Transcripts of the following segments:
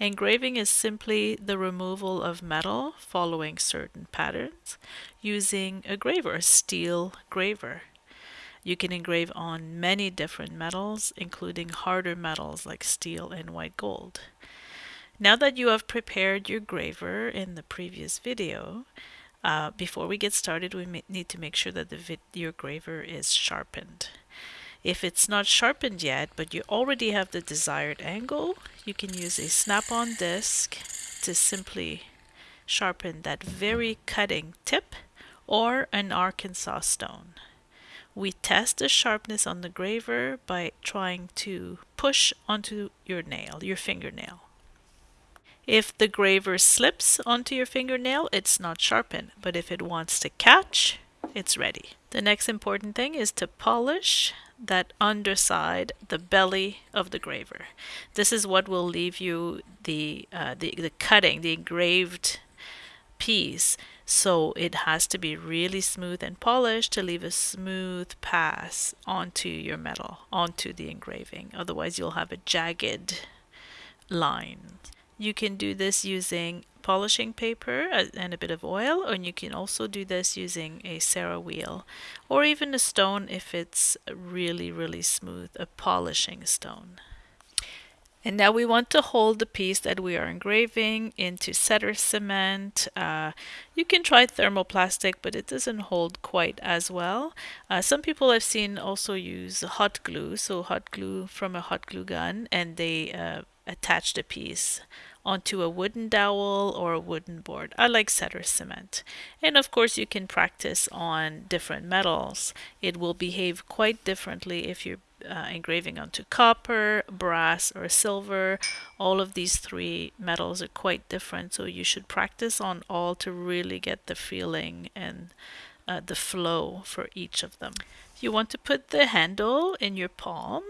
Engraving is simply the removal of metal following certain patterns using a graver, a steel graver. You can engrave on many different metals, including harder metals like steel and white gold. Now that you have prepared your graver in the previous video, uh, before we get started, we need to make sure that the your graver is sharpened. If it's not sharpened yet, but you already have the desired angle, you can use a snap-on disc to simply sharpen that very cutting tip or an Arkansas stone. We test the sharpness on the graver by trying to push onto your nail, your fingernail. If the graver slips onto your fingernail, it's not sharpened, but if it wants to catch, it's ready. The next important thing is to polish that underside, the belly of the graver. This is what will leave you the, uh, the, the cutting, the engraved piece. So it has to be really smooth and polished to leave a smooth pass onto your metal, onto the engraving. Otherwise you'll have a jagged line. You can do this using polishing paper and a bit of oil, and you can also do this using a Serra wheel or even a stone if it's really, really smooth, a polishing stone. And now we want to hold the piece that we are engraving into setter cement. Uh, you can try thermoplastic, but it doesn't hold quite as well. Uh, some people I've seen also use hot glue, so hot glue from a hot glue gun, and they uh, attach the piece onto a wooden dowel or a wooden board. I like setter cement. And of course you can practice on different metals. It will behave quite differently if you're uh, engraving onto copper, brass, or silver. All of these three metals are quite different, so you should practice on all to really get the feeling and uh, the flow for each of them. You want to put the handle in your palm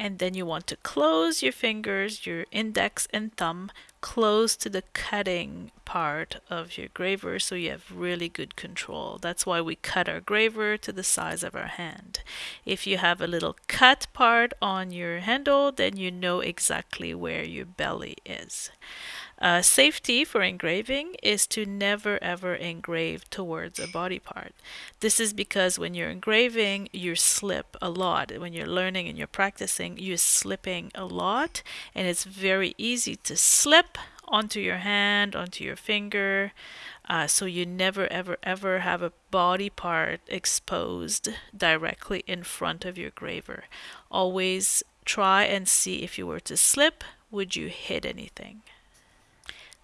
and then you want to close your fingers, your index and thumb, close to the cutting part of your graver so you have really good control. That's why we cut our graver to the size of our hand. If you have a little cut part on your handle, then you know exactly where your belly is. Uh, safety for engraving is to never ever engrave towards a body part. This is because when you're engraving, you slip a lot. When you're learning and you're practicing, you're slipping a lot, and it's very easy to slip onto your hand, onto your finger. Uh, so you never ever ever have a body part exposed directly in front of your graver. Always try and see if you were to slip, would you hit anything?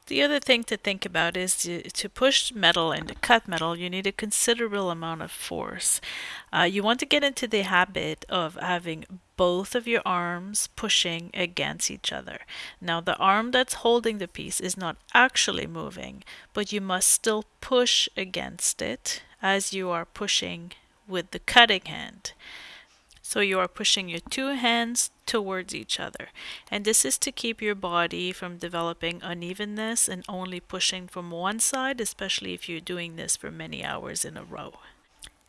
The other thing to think about is to, to push metal and to cut metal, you need a considerable amount of force. Uh, you want to get into the habit of having both of your arms pushing against each other. Now the arm that's holding the piece is not actually moving, but you must still push against it as you are pushing with the cutting hand. So you are pushing your two hands towards each other. And this is to keep your body from developing unevenness and only pushing from one side, especially if you're doing this for many hours in a row.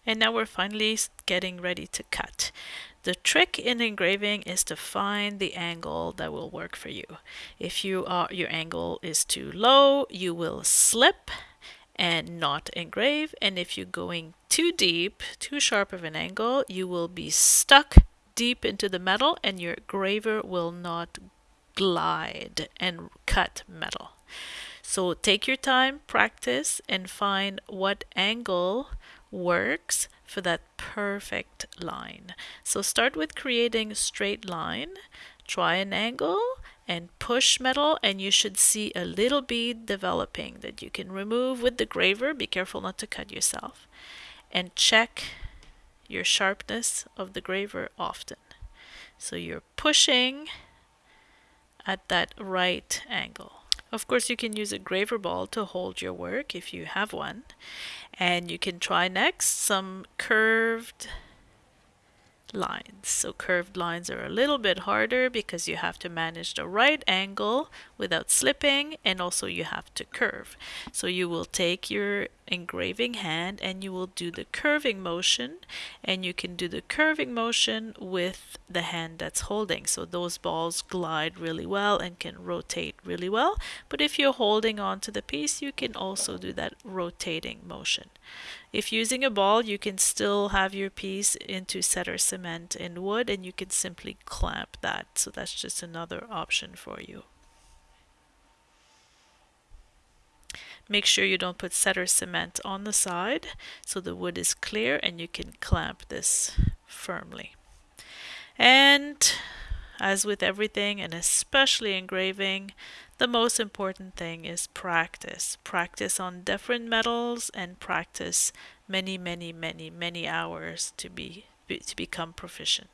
And now we're finally getting ready to cut. The trick in engraving is to find the angle that will work for you. If you are, your angle is too low, you will slip and not engrave. And if you're going too deep, too sharp of an angle, you will be stuck deep into the metal and your graver will not glide and cut metal. So take your time, practice, and find what angle works for that perfect line. So start with creating a straight line, try an angle, and push metal and you should see a little bead developing that you can remove with the graver. Be careful not to cut yourself. And check your sharpness of the graver often. So you're pushing at that right angle. Of course, you can use a graver ball to hold your work if you have one. And you can try next some curved lines. So curved lines are a little bit harder because you have to manage the right angle without slipping and also you have to curve. So you will take your engraving hand and you will do the curving motion and you can do the curving motion with the hand that's holding so those balls glide really well and can rotate really well but if you're holding on to the piece you can also do that rotating motion if using a ball you can still have your piece into setter cement in wood and you can simply clamp that so that's just another option for you Make sure you don't put setter cement on the side so the wood is clear and you can clamp this firmly. And as with everything and especially engraving, the most important thing is practice. Practice on different metals and practice many, many, many, many hours to be to become proficient.